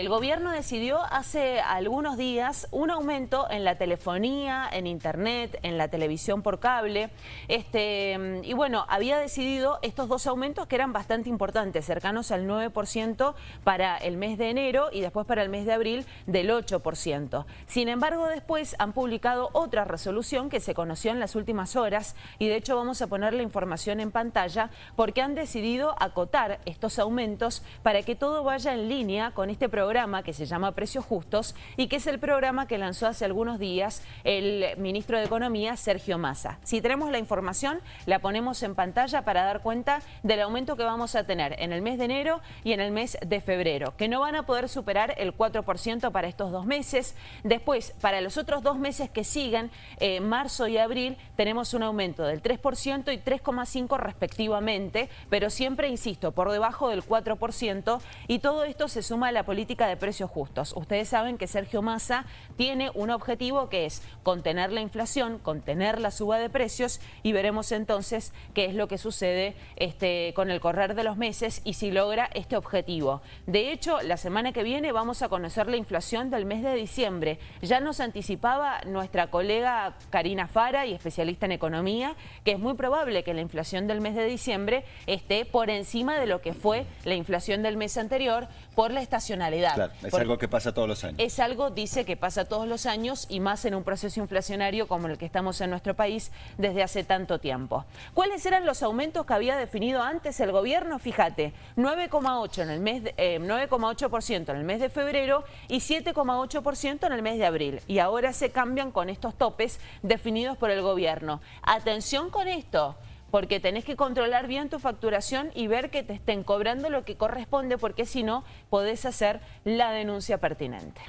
El gobierno decidió hace algunos días un aumento en la telefonía, en internet, en la televisión por cable. Este, y bueno, había decidido estos dos aumentos que eran bastante importantes, cercanos al 9% para el mes de enero y después para el mes de abril del 8%. Sin embargo, después han publicado otra resolución que se conoció en las últimas horas y de hecho vamos a poner la información en pantalla porque han decidido acotar estos aumentos para que todo vaya en línea con este programa que se llama Precios Justos y que es el programa que lanzó hace algunos días el ministro de Economía, Sergio Massa. Si tenemos la información, la ponemos en pantalla para dar cuenta del aumento que vamos a tener en el mes de enero y en el mes de febrero, que no van a poder superar el 4% para estos dos meses. Después, para los otros dos meses que siguen, eh, marzo y abril, tenemos un aumento del 3% y 3,5% respectivamente, pero siempre, insisto, por debajo del 4% y todo esto se suma a la política de precios justos. Ustedes saben que Sergio Massa tiene un objetivo que es contener la inflación, contener la suba de precios y veremos entonces qué es lo que sucede este, con el correr de los meses y si logra este objetivo. De hecho, la semana que viene vamos a conocer la inflación del mes de diciembre. Ya nos anticipaba nuestra colega Karina Fara y especialista en economía que es muy probable que la inflación del mes de diciembre esté por encima de lo que fue la inflación del mes anterior por la estacionalidad es algo que pasa todos los años. Es algo, dice, que pasa todos los años y más en un proceso inflacionario como el que estamos en nuestro país desde hace tanto tiempo. ¿Cuáles eran los aumentos que había definido antes el gobierno? Fíjate, 9,8 en el mes 9,8% eh, en el mes de febrero y 7,8% en el mes de abril. Y ahora se cambian con estos topes definidos por el gobierno. Atención con esto porque tenés que controlar bien tu facturación y ver que te estén cobrando lo que corresponde, porque si no, podés hacer la denuncia pertinente.